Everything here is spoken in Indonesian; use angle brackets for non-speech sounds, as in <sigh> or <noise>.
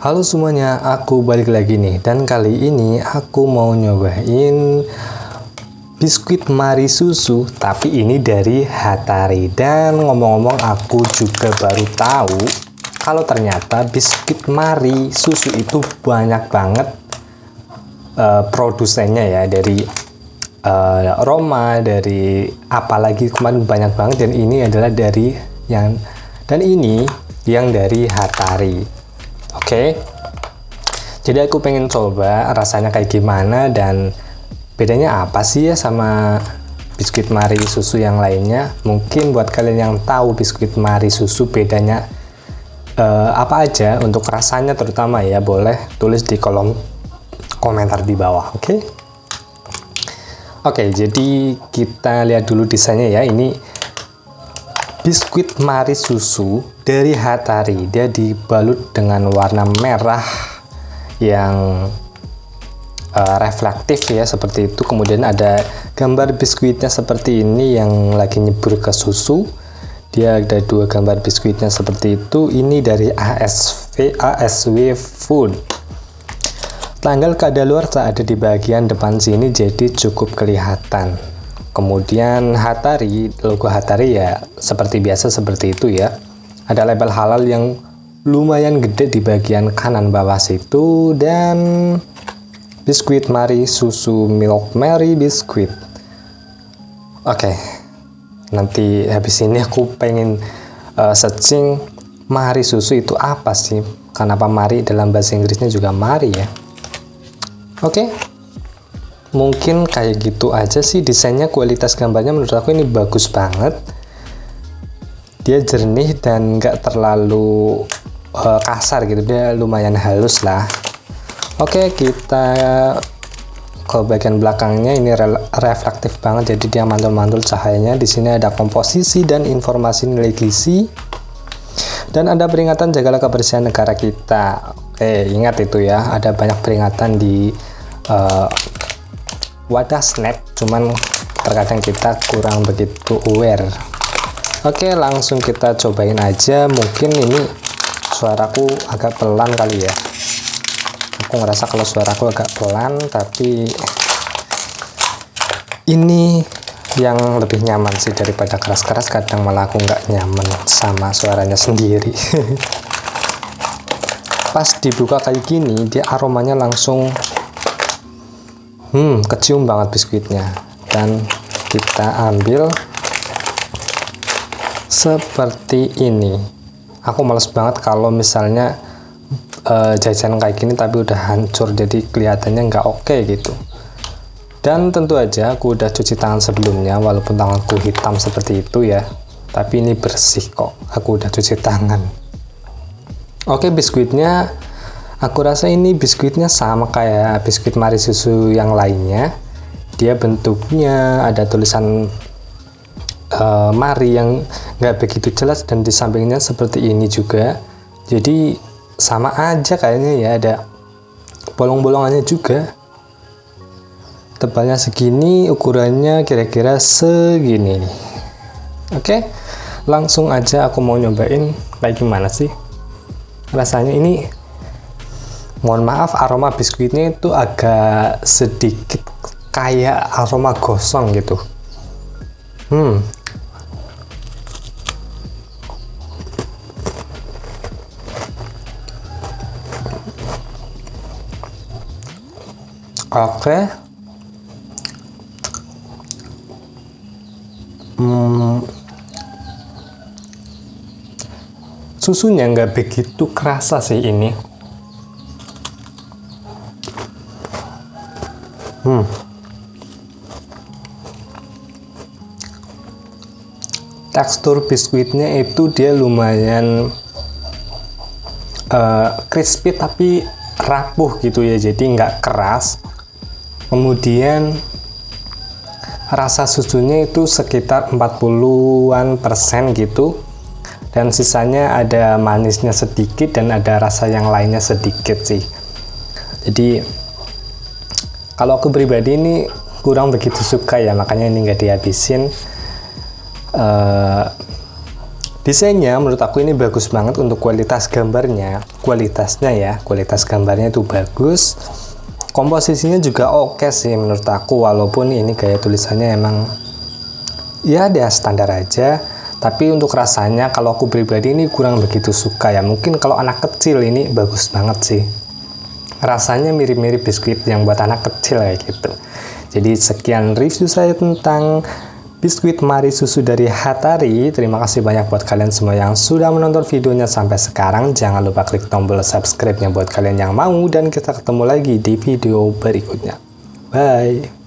Halo semuanya, aku balik lagi nih. Dan kali ini aku mau nyobain biskuit Mari Susu tapi ini dari Hatari. Dan ngomong-ngomong aku juga baru tahu kalau ternyata biskuit Mari Susu itu banyak banget uh, produsennya ya dari uh, Roma dari apalagi kemarin banyak banget. Dan ini adalah dari yang dan ini yang dari Hatari oke okay? jadi aku pengen coba rasanya kayak gimana dan bedanya apa sih ya sama biskuit mari susu yang lainnya mungkin buat kalian yang tahu biskuit mari susu bedanya uh, apa aja untuk rasanya terutama ya boleh tulis di kolom komentar di bawah oke okay? oke okay, jadi kita lihat dulu desainnya ya ini biskuit mari susu dari Hatari. Dia dibalut dengan warna merah yang uh, reflektif ya seperti itu. Kemudian ada gambar biskuitnya seperti ini yang lagi nyebur ke susu. Dia ada dua gambar biskuitnya seperti itu. Ini dari ASV ASW Food. Tanggal kadaluarsa ada di bagian depan sini jadi cukup kelihatan kemudian Hatari logo Hatari ya seperti biasa seperti itu ya. Ada label halal yang lumayan gede di bagian kanan bawah situ dan biskuit Mari susu milk Mary biskuit. Oke okay. nanti habis ini aku pengen uh, searching Mari susu itu apa sih? Kenapa Mari dalam bahasa Inggrisnya juga Mari ya? Oke mungkin kayak gitu aja sih desainnya kualitas gambarnya menurut aku ini bagus banget. Dia jernih dan nggak terlalu uh, kasar gitu. Dia lumayan halus lah. Oke kita ke bagian belakangnya. Ini re reflektif banget jadi dia mantul-mantul cahayanya. Di sini ada komposisi dan informasi nilai gizi. Dan ada peringatan jagalah kebersihan negara kita. Oke ingat itu ya. Ada banyak peringatan di uh, wadah snack cuman terkadang kita kurang begitu aware. Oke langsung kita cobain aja. Mungkin ini suaraku agak pelan kali ya. Aku ngerasa kalau suaraku agak pelan tapi ini yang lebih nyaman sih daripada keras-keras. Kadang malah aku nggak nyaman sama suaranya sendiri. <laughs> Pas dibuka kayak gini dia aromanya langsung hmm kecium banget biskuitnya. Dan kita ambil seperti ini. Aku males banget kalau misalnya uh, jajan kayak gini tapi udah hancur jadi kelihatannya nggak oke okay gitu. Dan tentu aja aku udah cuci tangan sebelumnya walaupun tanganku hitam seperti itu ya. Tapi ini bersih kok aku udah cuci tangan. Oke biskuitnya Aku rasa ini biskuitnya sama kayak biskuit Mari Susu yang lainnya. Dia bentuknya ada tulisan uh, Mari yang nggak begitu jelas dan di sampingnya seperti ini juga. Jadi sama aja kayaknya ya ada bolong-bolongannya juga. Tebalnya segini, ukurannya kira-kira segini nih. Oke, langsung aja aku mau nyobain kayak gimana sih rasanya ini mohon maaf aroma biskuitnya itu agak sedikit kayak aroma gosong gitu. Hmm. Oke. Hmm, susunya nggak begitu kerasa sih ini Hmm. Tekstur biskuitnya itu dia lumayan uh, crispy tapi rapuh gitu ya, jadi nggak keras. Kemudian rasa susunya itu sekitar 40-an persen gitu dan sisanya ada manisnya sedikit dan ada rasa yang lainnya sedikit sih jadi kalau aku pribadi ini kurang begitu suka ya makanya ini nggak dihabisin uh, Desainnya menurut aku ini bagus banget untuk kualitas gambarnya. Kualitasnya ya, kualitas gambarnya itu bagus. Komposisinya juga oke okay sih menurut aku walaupun ini gaya tulisannya emang ya dia standar aja. Tapi untuk rasanya kalau aku pribadi ini kurang begitu suka ya. Mungkin kalau anak kecil ini bagus banget sih. Rasanya mirip-mirip biskuit yang buat anak kecil kayak gitu. Jadi sekian review saya tentang biskuit Mari Susu dari Hatari. Terima kasih banyak buat kalian semua yang sudah menonton videonya sampai sekarang. Jangan lupa klik tombol subscribe-nya buat kalian yang mau dan kita ketemu lagi di video berikutnya. Bye!